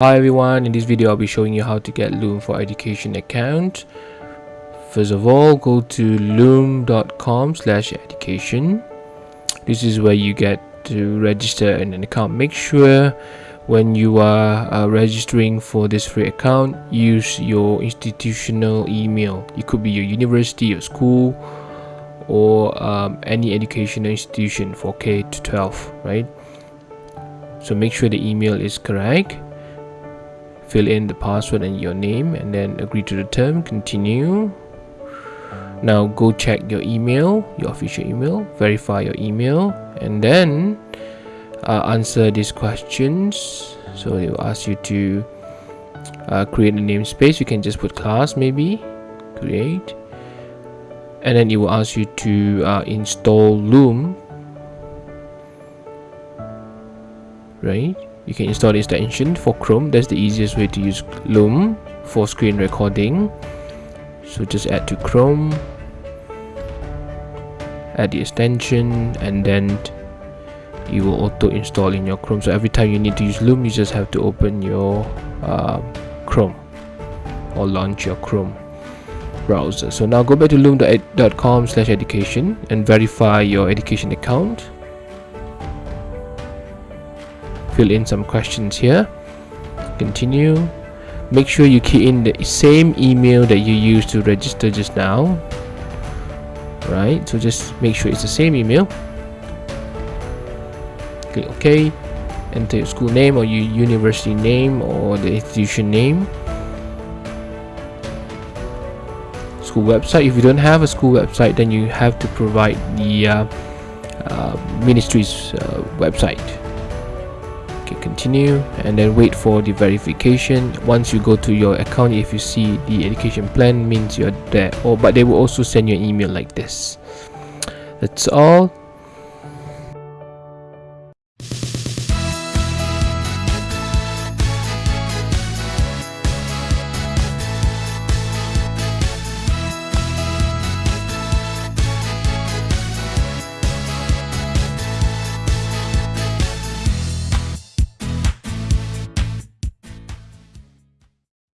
Hi everyone, in this video I'll be showing you how to get Loom for Education account. First of all, go to loom.com slash education. This is where you get to register an account. Make sure when you are uh, registering for this free account, use your institutional email. It could be your university, your school, or um, any educational institution for K to 12, right? So make sure the email is correct fill in the password and your name and then agree to the term continue. Now go check your email your official email verify your email and then uh, answer these questions. So they will ask you to uh, create a namespace. You can just put class maybe create. And then it will ask you to uh, install loom right? You can install the extension for chrome. That's the easiest way to use loom for screen recording. So just add to chrome add the extension and then you will auto install in your chrome. So every time you need to use loom you just have to open your uh, chrome or launch your chrome browser. So now go back to loom.com slash education and verify your education account fill in some questions here. Continue. Make sure you key in the same email that you used to register just now. Right so just make sure it's the same email. Click ok. Enter your school name or your university name or the institution name. School website. If you don't have a school website then you have to provide the uh, uh, ministry's uh, website okay continue and then wait for the verification. Once you go to your account if you see the education plan means you're there. Or but they will also send you an email like this. That's all